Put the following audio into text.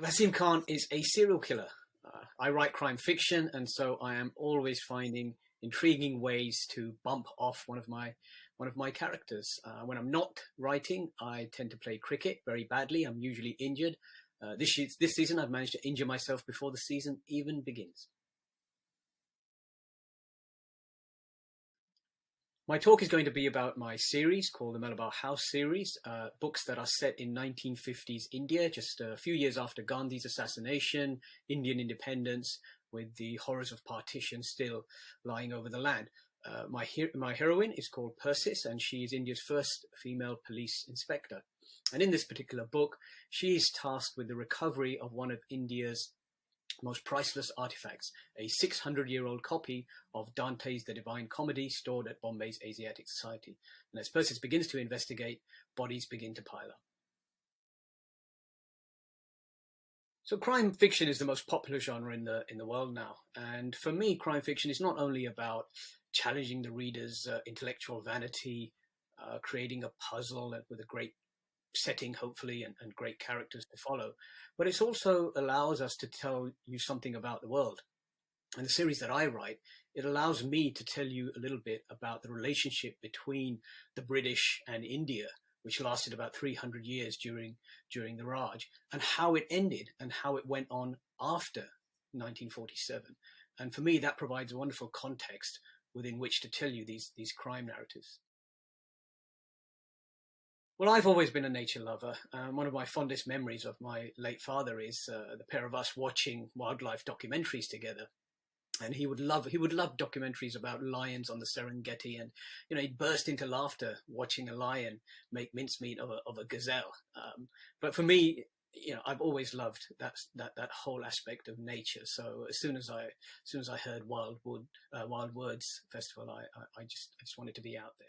Vaseem Khan is a serial killer. Uh, I write crime fiction, and so I am always finding intriguing ways to bump off one of my one of my characters. Uh, when I'm not writing, I tend to play cricket very badly. I'm usually injured. Uh, this, this season, I've managed to injure myself before the season even begins. My talk is going to be about my series called the Malabar House series, uh, books that are set in 1950s India, just a few years after Gandhi's assassination, Indian independence, with the horrors of partition still lying over the land. Uh, my, my heroine is called Persis, and she is India's first female police inspector. And in this particular book, she is tasked with the recovery of one of India's most priceless artifacts, a 600-year-old copy of Dante's The Divine Comedy stored at Bombay's Asiatic Society. And as Persis begins to investigate, bodies begin to pile up. So crime fiction is the most popular genre in the in the world now, and for me, crime fiction is not only about challenging the reader's uh, intellectual vanity, uh, creating a puzzle with a great setting, hopefully, and, and great characters to follow. But it also allows us to tell you something about the world. And the series that I write, it allows me to tell you a little bit about the relationship between the British and India, which lasted about 300 years during, during the Raj, and how it ended and how it went on after 1947. And for me, that provides a wonderful context within which to tell you these, these crime narratives. Well, I've always been a nature lover. Um, one of my fondest memories of my late father is uh, the pair of us watching wildlife documentaries together. And he would love he would love documentaries about lions on the Serengeti, and you know he'd burst into laughter watching a lion make mincemeat of a of a gazelle. Um, but for me, you know, I've always loved that that that whole aspect of nature. So as soon as I as soon as I heard Wildwood uh, Wild Words Festival, I, I I just I just wanted to be out there.